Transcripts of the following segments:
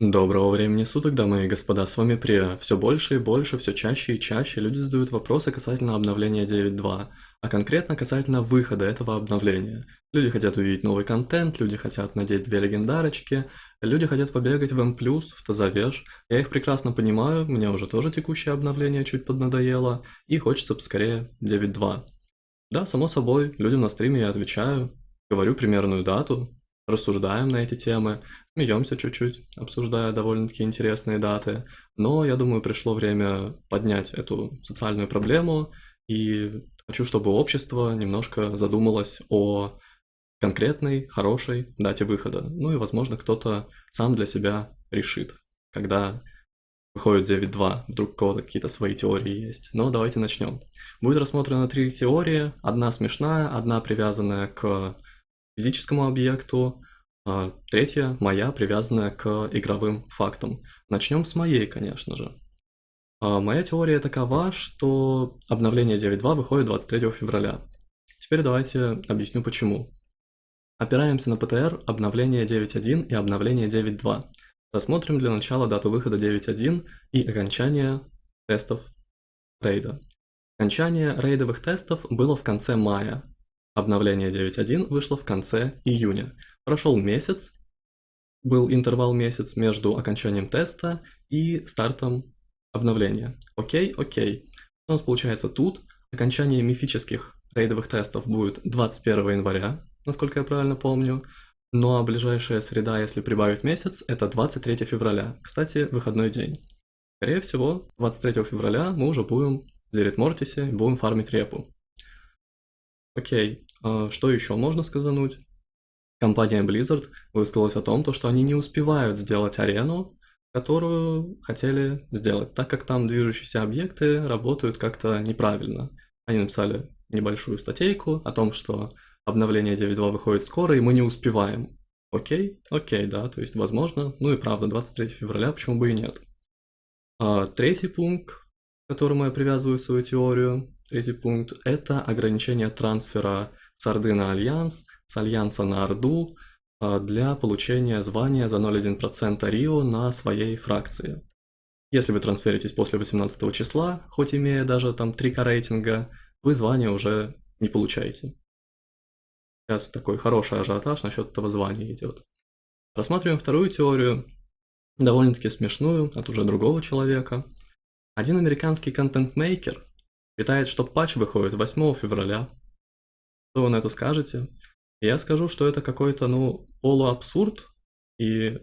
Доброго времени суток, дамы и господа, с вами Прия. Все больше и больше, все чаще и чаще люди задают вопросы касательно обновления 9.2, а конкретно касательно выхода этого обновления. Люди хотят увидеть новый контент, люди хотят надеть две легендарочки, люди хотят побегать в M+, в Тазавеж. Я их прекрасно понимаю, мне уже тоже текущее обновление чуть поднадоело, и хочется поскорее 9.2. Да, само собой, людям на стриме я отвечаю, говорю примерную дату, рассуждаем на эти темы, смеемся чуть-чуть, обсуждая довольно-таки интересные даты. Но я думаю, пришло время поднять эту социальную проблему, и хочу, чтобы общество немножко задумалось о конкретной, хорошей дате выхода. Ну и, возможно, кто-то сам для себя решит, когда выходит 9.2, вдруг у кого-то какие-то свои теории есть. Но давайте начнем. Будет рассмотрено три теории, одна смешная, одна привязанная к физическому объекту, а третья моя, привязанная к игровым фактам. Начнем с моей, конечно же. А моя теория такова, что обновление 9.2 выходит 23 февраля. Теперь давайте объясню почему. Опираемся на ПТР, обновление 9.1 и обновление 9.2. Рассмотрим для начала дату выхода 9.1 и окончание тестов рейда. Окончание рейдовых тестов было в конце мая, Обновление 9.1 вышло в конце июня. Прошел месяц, был интервал месяц между окончанием теста и стартом обновления. Окей, окей. У нас получается тут? Окончание мифических рейдовых тестов будет 21 января, насколько я правильно помню. Ну а ближайшая среда, если прибавить месяц, это 23 февраля. Кстати, выходной день. Скорее всего, 23 февраля мы уже будем в Зерит будем фармить репу. Окей, а что еще можно сказануть? Компания Blizzard высказалась о том, то, что они не успевают сделать арену, которую хотели сделать, так как там движущиеся объекты работают как-то неправильно. Они написали небольшую статейку о том, что обновление 9.2 выходит скоро, и мы не успеваем. Окей, окей, да, то есть возможно, ну и правда, 23 февраля, почему бы и нет. А третий пункт, к которому я привязываю свою теорию, Третий пункт – это ограничение трансфера с Орды на Альянс, с Альянса на Орду а, для получения звания за 0,1% Рио на своей фракции. Если вы трансферитесь после 18 числа, хоть имея даже там 3К рейтинга, вы звание уже не получаете. Сейчас такой хороший ажиотаж насчет этого звания идет. Рассматриваем вторую теорию, довольно-таки смешную, от уже другого человека. Один американский контент-мейкер Считает, что патч выходит 8 февраля. Что вы на это скажете? Я скажу, что это какой-то, ну, полуабсурд, и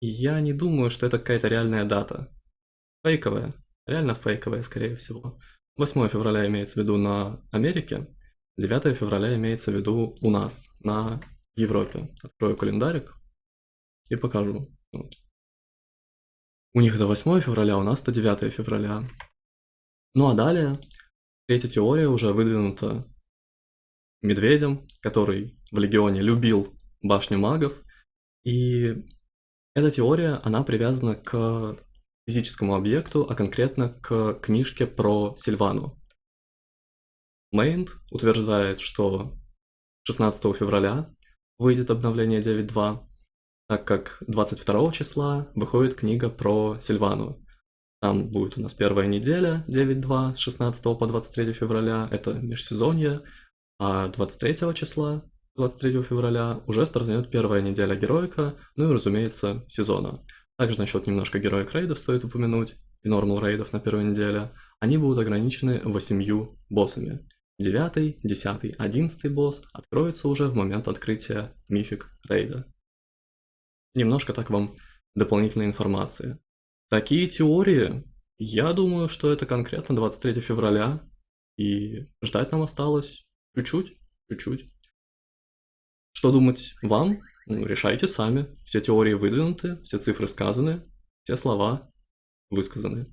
я не думаю, что это какая-то реальная дата. Фейковая. Реально фейковая, скорее всего. 8 февраля имеется в виду на Америке, 9 февраля имеется в виду у нас, на Европе. Открою календарик и покажу. Вот. У них это 8 февраля, у нас это 9 февраля. Ну а далее, третья теория уже выдвинута Медведем, который в Легионе любил башню магов. И эта теория, она привязана к физическому объекту, а конкретно к книжке про Сильвану. Мейнд утверждает, что 16 февраля выйдет обновление 9.2, так как 22 числа выходит книга про Сильвану. Там будет у нас первая неделя 9-2 с 16 по 23 февраля, это межсезонье, а 23 числа, 23 февраля, уже стартует первая неделя героика, ну и, разумеется, сезона. Также насчет немножко героик рейдов стоит упомянуть, и нормал рейдов на первой неделе. Они будут ограничены восемью боссами. 9, 10, 11 босс откроется уже в момент открытия мифик рейда. Немножко так вам дополнительной информации. Такие теории, я думаю, что это конкретно 23 февраля, и ждать нам осталось чуть-чуть, чуть-чуть. Что думать вам? Ну, решайте сами. Все теории выдвинуты, все цифры сказаны, все слова высказаны.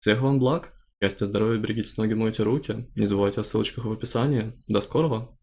Всех вам благ, счастья, здоровья, берегите ноги, мойте руки. Не забывайте о ссылочках в описании. До скорого!